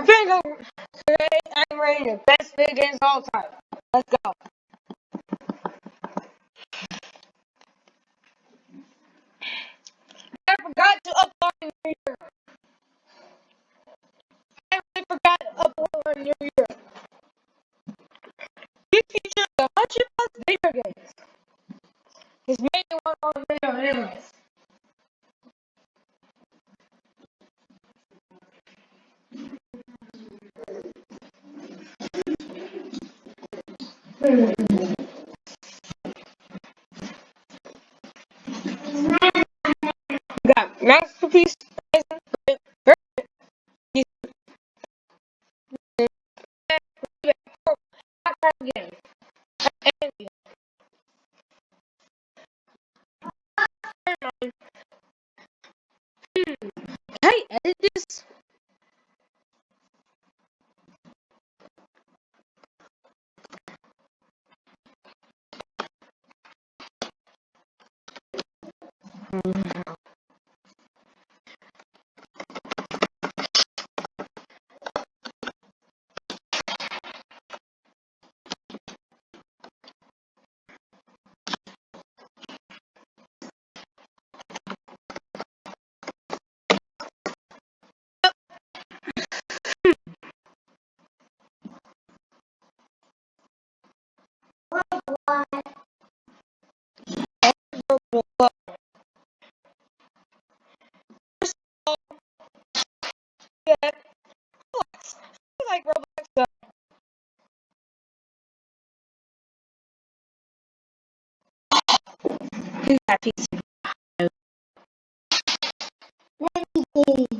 I think I'm, today I'm rating the best video games of all time. Let's go. I forgot to upload a New Year. I really forgot to upload a New Year. Got Masterpiece, Amazing, First yeah, Roblox. I like Roblox. So who's that piece? Roblox.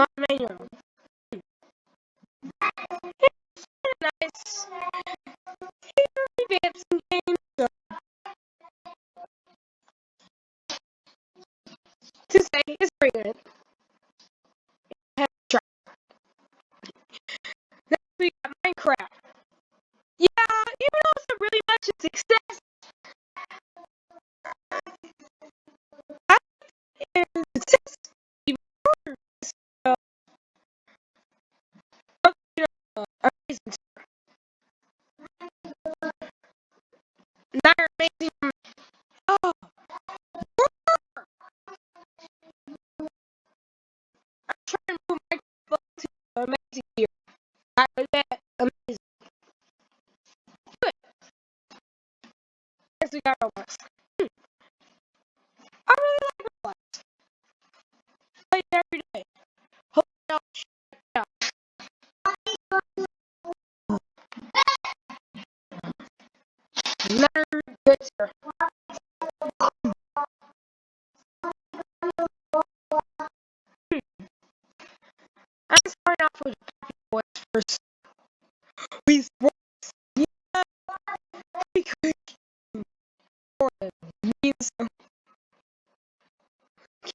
It's nice. It's really Off with Happy Boys first. Wii Sports. Yeah, the.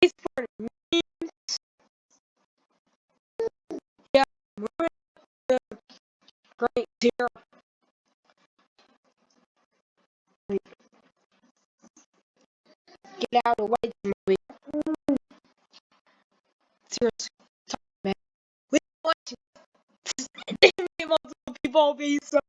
He's for the memes. Yeah, we're the great tier. Get out of way, movie. Seriously, man. We. Damn it, multiple people be so.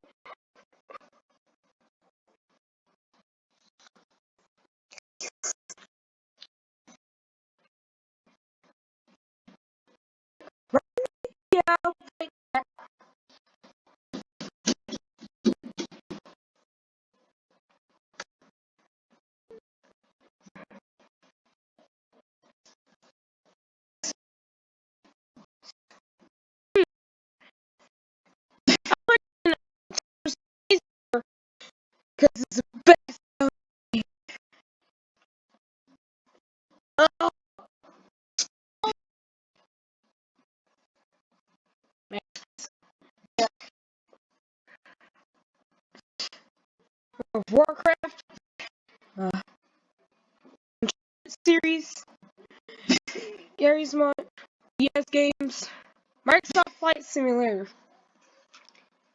It's the best. Oh. Warcraft uh, series, Garry's Mod, ES Games, Microsoft Flight Simulator.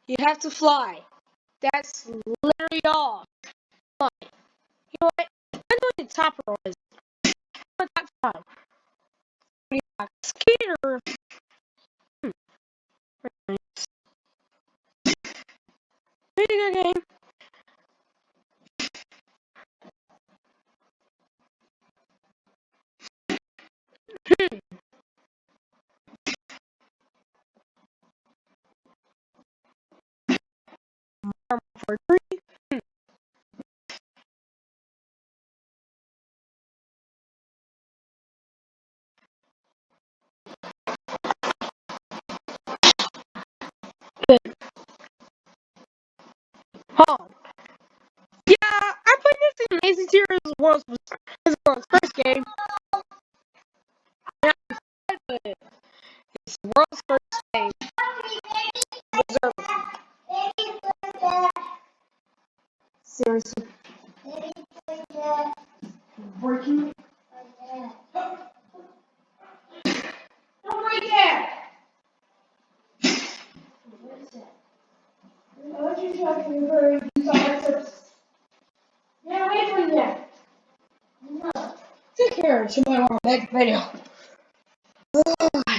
You have to fly. That's literally all. Fly. You know what? I know what the topper was. What that fun. Skater. Hmm. Very nice. Pretty good game. For three. Oh. Yeah, I played this in Lazy Tears World's, World's first game. Yeah, it's the world's first game. Seriously. Working. Don't break it! Want to to me for you saw. Yeah, wait for you. No. Take care. Tomorrow on the next video. Oh, I'm tired.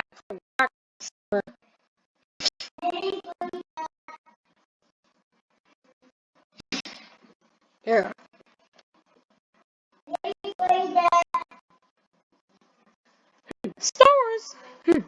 Wait, I forgot. There. Star Wars. Hmm.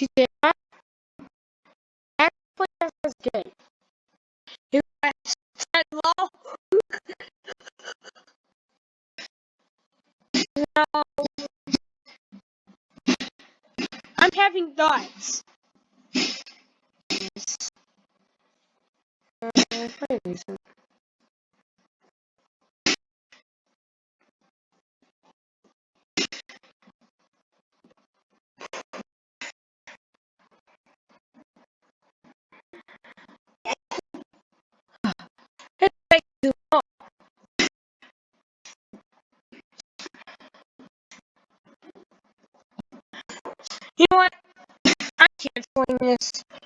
She said, I actually that's good. You guys said law. No. I'm having thoughts. Yes. Uh, You